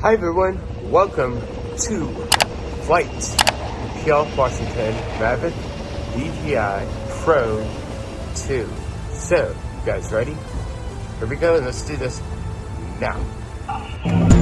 Hi everyone, welcome to Flight PL Washington Rabbit DJI Pro 2. So, you guys ready? Here we go, and let's do this now.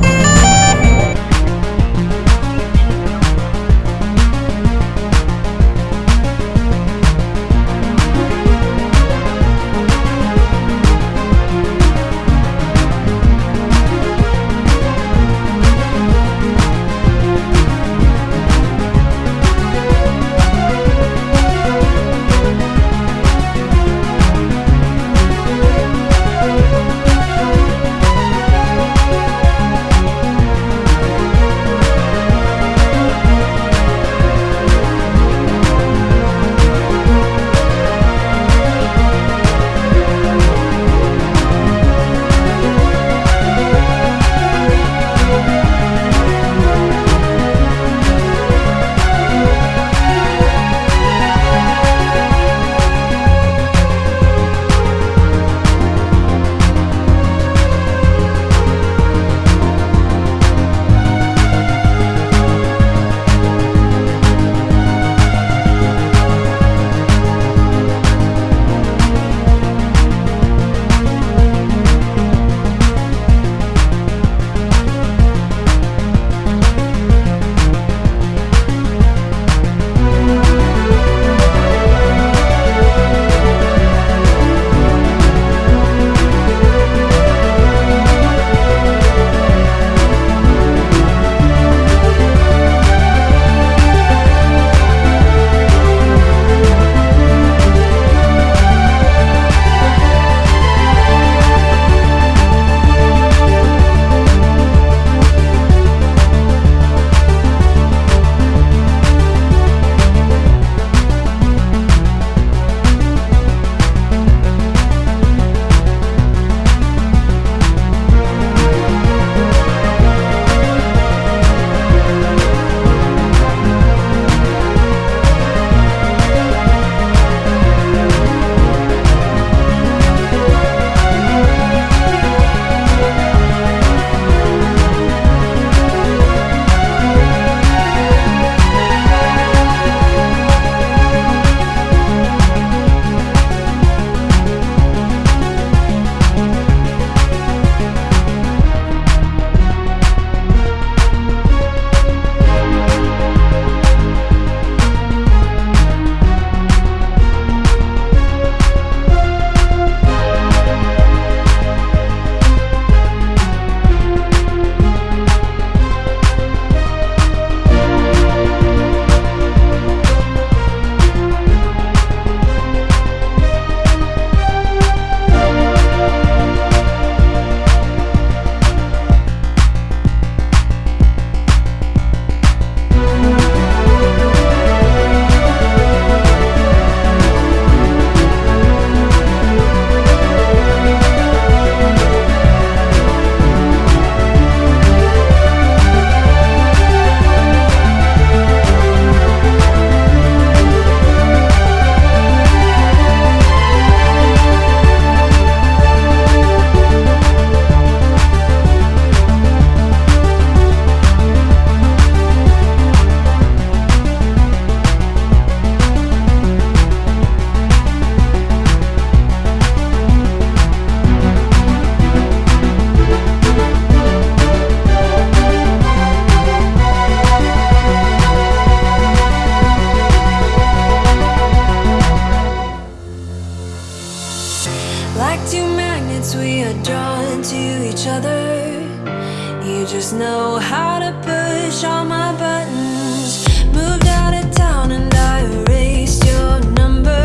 know how to push all my buttons. Moved out of town and I erased your number.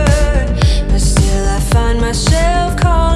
But still I find myself calling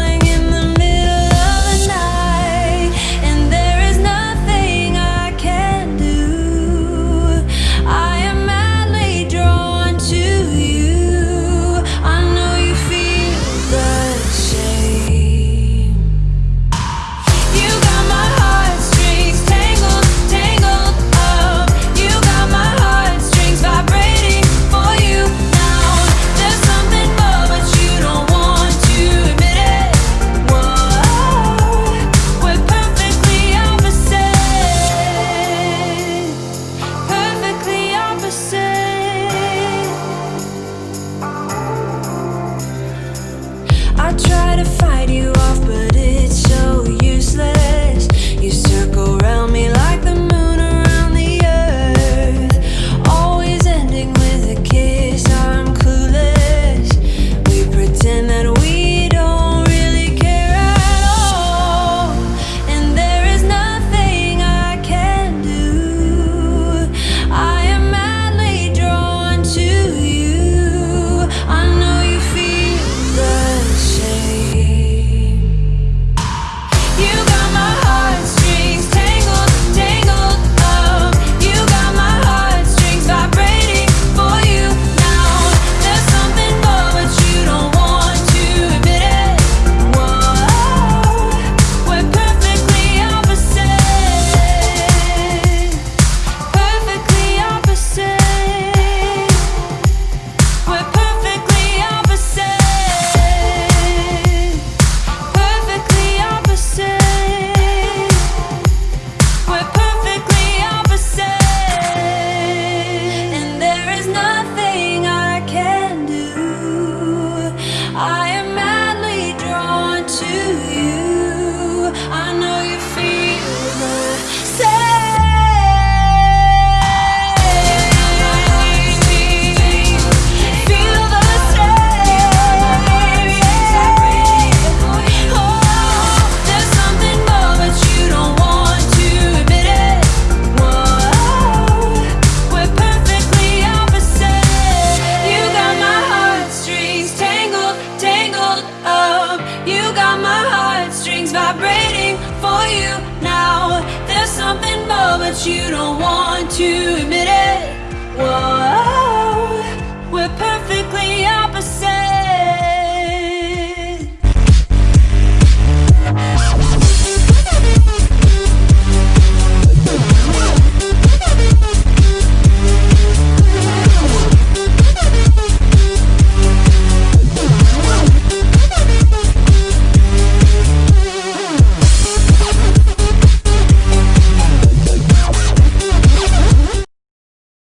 you don't want to admit.